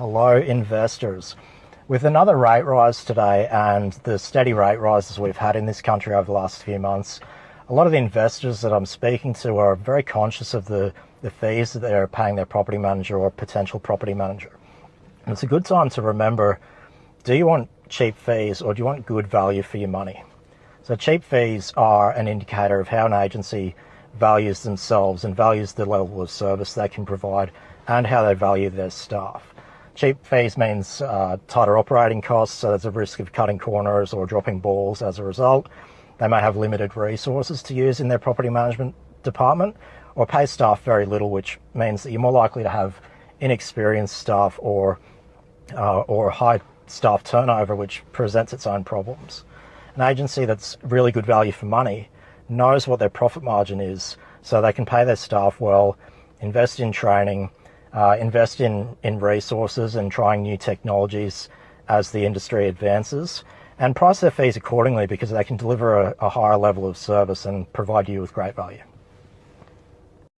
Hello, investors. With another rate rise today and the steady rate rises we've had in this country over the last few months, a lot of the investors that I'm speaking to are very conscious of the, the fees that they're paying their property manager or potential property manager. And it's a good time to remember do you want cheap fees or do you want good value for your money? So, cheap fees are an indicator of how an agency values themselves and values the level of service they can provide and how they value their staff. Cheap fees means uh, tighter operating costs, so there's a risk of cutting corners or dropping balls as a result. They may have limited resources to use in their property management department or pay staff very little, which means that you're more likely to have inexperienced staff or, uh, or high staff turnover, which presents its own problems. An agency that's really good value for money knows what their profit margin is, so they can pay their staff well, invest in training, uh, invest in, in resources and trying new technologies as the industry advances, and price their fees accordingly because they can deliver a, a higher level of service and provide you with great value.